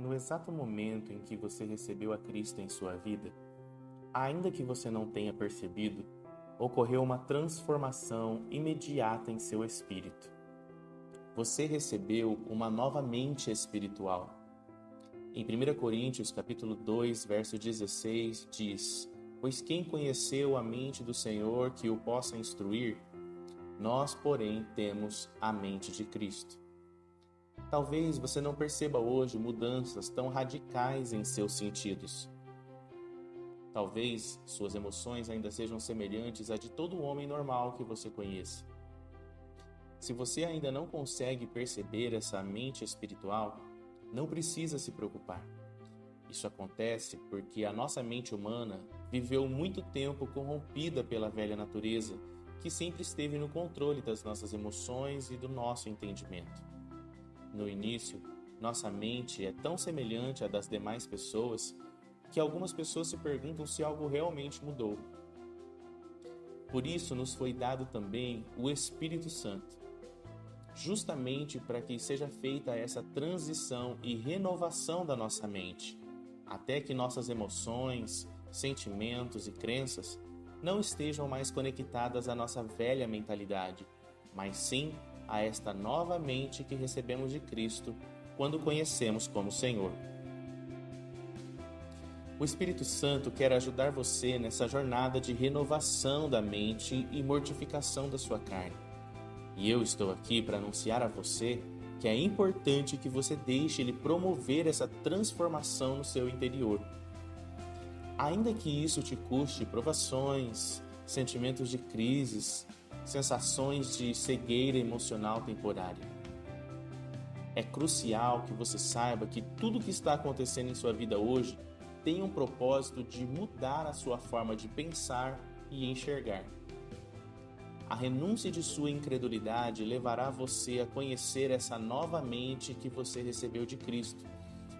No exato momento em que você recebeu a Cristo em sua vida, ainda que você não tenha percebido, ocorreu uma transformação imediata em seu espírito. Você recebeu uma nova mente espiritual. Em 1 Coríntios, capítulo 2, verso 16, diz: Pois quem conheceu a mente do Senhor que o possa instruir? Nós, porém, temos a mente de Cristo. Talvez você não perceba hoje mudanças tão radicais em seus sentidos. Talvez suas emoções ainda sejam semelhantes à de todo homem normal que você conheça. Se você ainda não consegue perceber essa mente espiritual, não precisa se preocupar. Isso acontece porque a nossa mente humana viveu muito tempo corrompida pela velha natureza, que sempre esteve no controle das nossas emoções e do nosso entendimento. No início, nossa mente é tão semelhante à das demais pessoas que algumas pessoas se perguntam se algo realmente mudou. Por isso nos foi dado também o Espírito Santo, justamente para que seja feita essa transição e renovação da nossa mente, até que nossas emoções, sentimentos e crenças não estejam mais conectadas à nossa velha mentalidade, mas sim a esta nova mente que recebemos de Cristo quando conhecemos como Senhor. O Espírito Santo quer ajudar você nessa jornada de renovação da mente e mortificação da sua carne. E eu estou aqui para anunciar a você que é importante que você deixe ele promover essa transformação no seu interior. Ainda que isso te custe provações, sentimentos de crises, sensações de cegueira emocional temporária. É crucial que você saiba que tudo o que está acontecendo em sua vida hoje tem um propósito de mudar a sua forma de pensar e enxergar. A renúncia de sua incredulidade levará você a conhecer essa nova mente que você recebeu de Cristo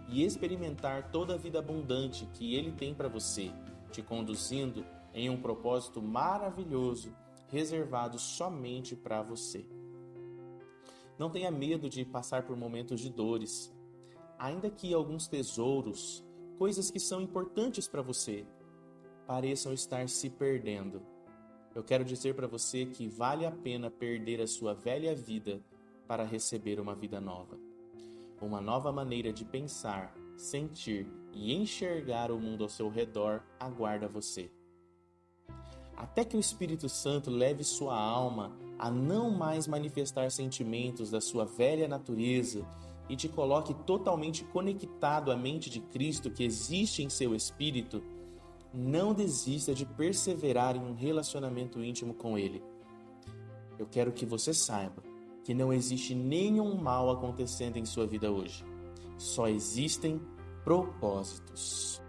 e experimentar toda a vida abundante que Ele tem para você, te conduzindo em um propósito maravilhoso reservado somente para você. Não tenha medo de passar por momentos de dores, ainda que alguns tesouros, coisas que são importantes para você, pareçam estar se perdendo. Eu quero dizer para você que vale a pena perder a sua velha vida para receber uma vida nova. Uma nova maneira de pensar, sentir e enxergar o mundo ao seu redor aguarda você até que o Espírito Santo leve sua alma a não mais manifestar sentimentos da sua velha natureza e te coloque totalmente conectado à mente de Cristo que existe em seu espírito, não desista de perseverar em um relacionamento íntimo com Ele. Eu quero que você saiba que não existe nenhum mal acontecendo em sua vida hoje. Só existem propósitos.